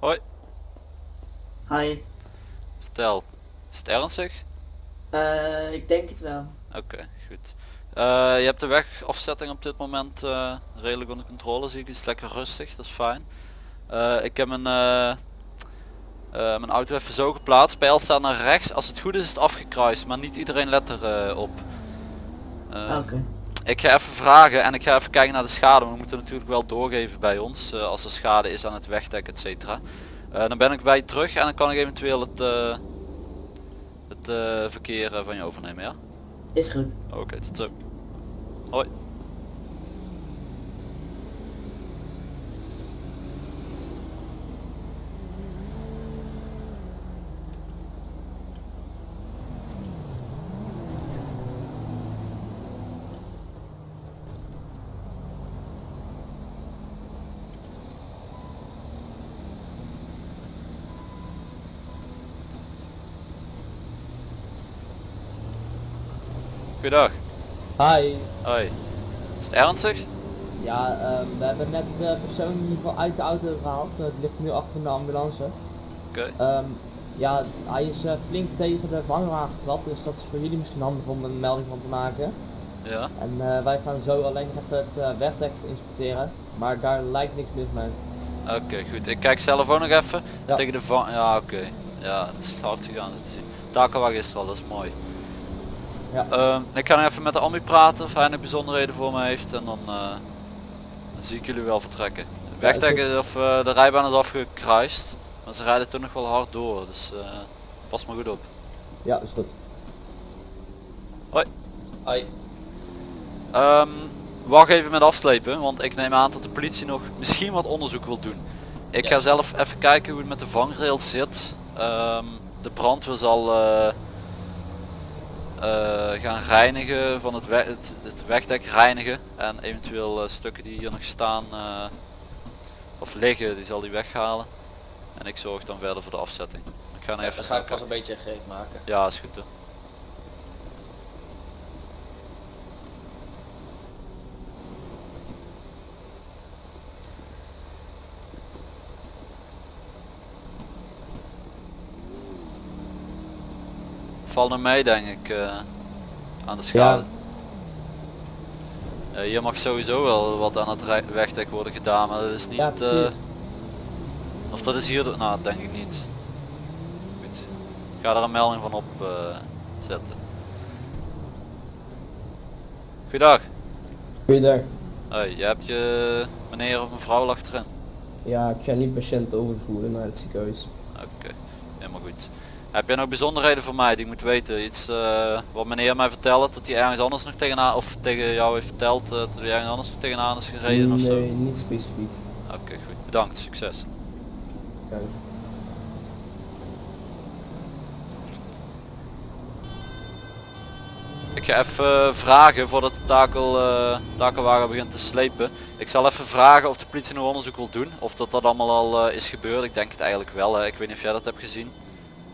Hoi, Hi. vertel. Is het ernstig? Eh, ik denk het wel. Oké, goed. Eh, je hebt de wegafzetting op dit moment eh, redelijk onder controle zie ik. Het is lekker rustig, dat is fijn. Ik heb mijn, mijn auto even zo geplaatst. Pijl staat naar rechts. Als het goed is is het afgekruist, maar niet iedereen let er eh, op. Eh, Oké. Ik ga even vragen en ik ga even kijken naar de schade. We moeten natuurlijk wel doorgeven bij ons eh, als er schade is aan het wegdek et cetera. Eh, dan ben ik bij je terug en dan kan ik eventueel het, eh, het verkeer van je overnemen, ja? Is goed. Oké, tot zo. Hoi. Goedendag. Hi. Hoi. Is het ernstig? Ja, ehm, we hebben net de persoon in ieder geval uit de auto gehaald. Eh, Het ligt nu achter de ambulance. Oké. Ehm, ja, hij is eh, flink tegen de vangraad getrapt, dus dat is voor jullie misschien handig om een melding van te maken. Ja. En eh, wij gaan zo alleen even het uh, wegdek inspecteren, maar daar lijkt niks mis mee. Oké, goed. Ik kijk zelf ook nog even. Ja. Tegen de van... Ja, oké. Ja, het is hard gegaan zien. Takenwagen is al, dat is mooi. Ja. Ehm, ik ga nog even met de ambu praten of hij nog bijzonderheden voor me heeft en dan, eh, dan zie ik jullie wel vertrekken. De Ja, is Wegdek is- of eh, de rijbaan is afgekruist, maar ze rijden toch nog wel hard door, dus eh, pas maar goed op. Ja, is goed. Hoi. Ehm, wacht even met afslepen, want ik neem aan dat de politie nog misschien wat onderzoek wil doen. Ik ga zelf even kijken hoe het met de vangrail zit. Ehm, de brandweer zal eh, eh, gaan reinigen van het, we- het, het wegdek reinigen en eventueel eh, stukken die hier nog staan eh, of liggen, die zal die weghalen. En ik zorg dan verder voor de afzetting. Ik ga even Dan ga ik pas een beetje gereed maken. Ja, is goed. Hè. Valt nog mee denk ik eh, aan de schade. Eh, hier mag sowieso wel wat aan het wegdek worden gedaan, maar dat is niet... Ja, eh, of dat is hier... Nou, denk ik niet. Goed. Ik ga er een melding van op eh, zetten. Goedendag. Goeiedag. Hoi, je hebt je meneer of mevrouw lag erin. Ja, ik ga nu patiënten overvoeren naar het ziekenhuis. Oké, helemaal goed. Heb jij nog bijzonderheden voor mij die ik moet weten? Iets eh, wat meneer mij vertelde dat hij ergens anders nog tegenaan, of tegen jou heeft verteld eh, dat hij ergens anders nog tegenaan is gereden of zo? nee, niet specifiek. Oké, goed. Bedankt, succes. Ik ga even eh, vragen voordat de takel, takelwagen begint te slepen. Ik zal even vragen of de politie nog onderzoek wil doen. Of dat dat allemaal al is gebeurd. Ik denk het eigenlijk wel. Hè. Ik weet niet of jij dat hebt gezien.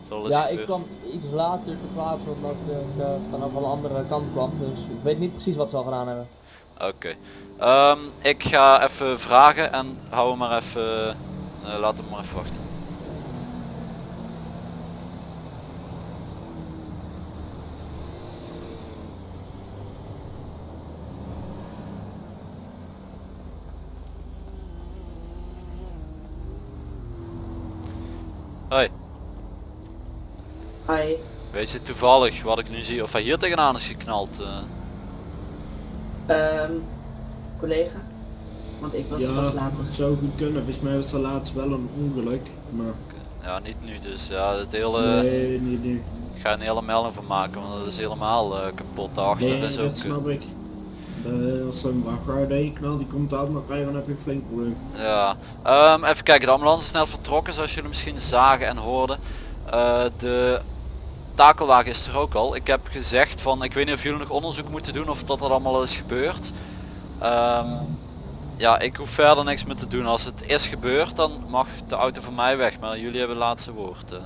Ja, ik kwam iets later te plaatsen omdat ik eh, vanaf een andere kant kwam, dus ik weet niet precies wat ze al gedaan hebben. Oké. Ehm, ik ga even vragen en hou hem maar even... eh, laat hem maar even wachten. Hoi, Hi. weet je toevallig wat ik nu zie of hij hier tegenaan is geknald? eh? Ehm, collega? Want ik was Ja, pas later. het zou goed kunnen. Volgens mij was er laatst wel een ongeluk. Maar Ja, niet nu dus. Ja, het hele... nee, niet nu. Ik ga een hele melding van maken, want dat is helemaal eh, kapot. Daarachter Nee, is ook... dat snap ik. De, als een vrachtwagen knalt, die komt aan, dan rijden, dan heb je een flink probleem. Ja, Ehm, even kijken. De ambulance is snel vertrokken, zoals jullie misschien zagen en hoorden. Eh, de takelwagen is er ook al. Ik heb gezegd van, ik weet niet of jullie nog onderzoek moeten doen of dat er allemaal al is gebeurd. Ehm, ja, ik hoef verder niks meer te doen. Als het is gebeurd, dan mag de auto van mij weg. Maar jullie hebben het laatste woord. eh.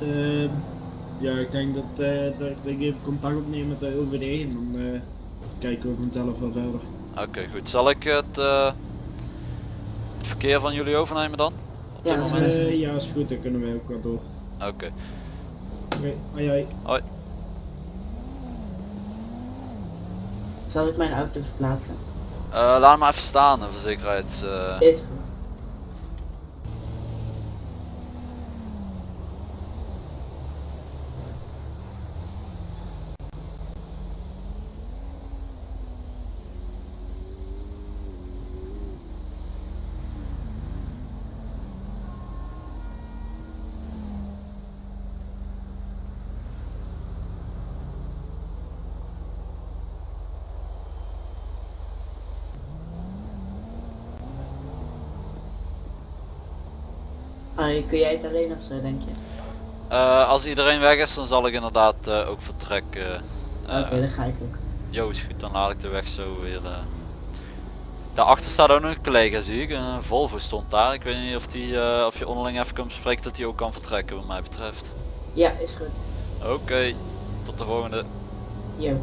Ehm, ja, ik denk dat, eh, dat, ik even contact opneem met de OVD en dan eh, kijken we vanzelf wel verder. Oké, goed. Zal ik het, het verkeer van jullie overnemen dan? op Ja, is ja, goed, dan kunnen wij ook wel door. Oké. Oké, hoi hoi. Zal ik mijn auto verplaatsen? Eh, laat hem maar even staan, voor zekerheid. eh. Is Harry, kun jij het alleen of zo, denk je? Eh, als iedereen weg is, dan zal ik inderdaad eh, ook vertrekken. Eh, Oké, dan ga ik ook. Jo is goed, dan laat ik de weg zo weer. eh. Daarachter staat ook nog een collega zie ik, een Volvo stond daar. Ik weet niet of, die, eh, of je onderling even kan bespreken dat hij ook kan vertrekken wat mij betreft. Ja, is goed. Oké, tot de volgende. Yo.